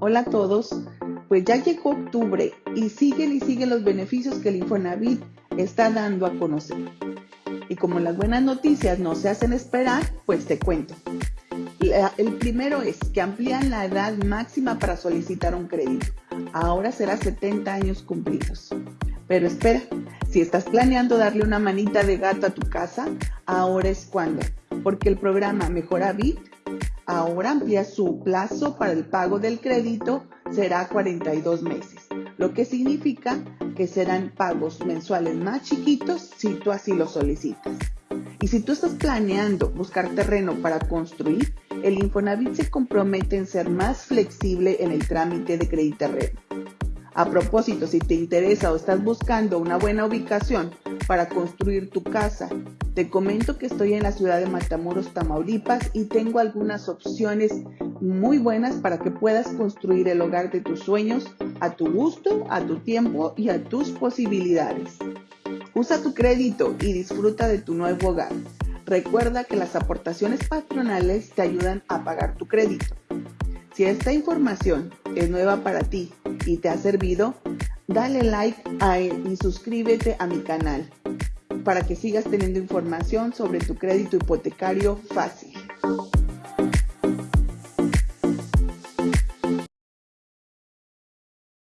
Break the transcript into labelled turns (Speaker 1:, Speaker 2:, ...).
Speaker 1: Hola a todos, pues ya llegó octubre y siguen y siguen los beneficios que el Infonavit está dando a conocer. Y como las buenas noticias no se hacen esperar, pues te cuento. el primero es que amplían la edad máxima para solicitar un crédito. Ahora será 70 años cumplidos. Pero espera, si estás planeando darle una manita de gato a tu casa, ahora es cuando, porque el programa Mejora Bit ahora amplía su plazo para el pago del crédito, será 42 meses, lo que significa que serán pagos mensuales más chiquitos si tú así lo solicitas. Y si tú estás planeando buscar terreno para construir, el Infonavit se compromete en ser más flexible en el trámite de crédito terreno. A propósito, si te interesa o estás buscando una buena ubicación para construir tu casa, te comento que estoy en la ciudad de Matamoros, Tamaulipas y tengo algunas opciones muy buenas para que puedas construir el hogar de tus sueños a tu gusto, a tu tiempo y a tus posibilidades. Usa tu crédito y disfruta de tu nuevo hogar. Recuerda que las aportaciones patronales te ayudan a pagar tu crédito. Si esta información es nueva para ti y te ha servido, dale like a él y suscríbete a mi canal para que sigas teniendo información sobre tu crédito hipotecario fácil.